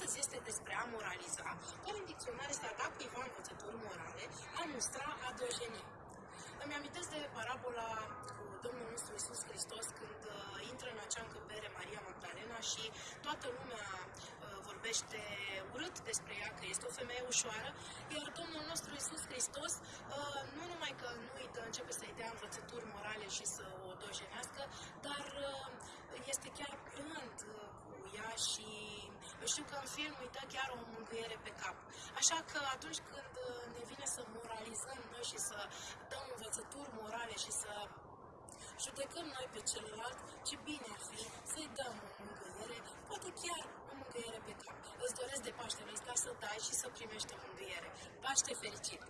astăzi este despre a moraliza, care în dicționar este a da cuiva învățături morale, a mustra, a dojeni. Îmi amintesc de parabola cu Domnul nostru Isus Hristos când uh, intră în acea încăpere Maria Magdalena și toată lumea uh, vorbește urât despre ea, că este o femeie ușoară, iar Domnul nostru Isus Hristos uh, nu numai că nu îi dă, începe să-i dea învățături morale și să o dojenească, dar uh, este chiar blând uh, cu ea și știu că în film îi dă chiar o mângâiere pe cap. Așa că atunci când uh, ne vine să moralizăm noi și să dăm învățături morale și să judecăm noi pe celălalt, ce bine ar fi să-i dăm o mângâiere, poate chiar o mângâiere pe cap. Îți doresc de Paștele ăsta să dai și să primești o mângâiere. Paște fericit!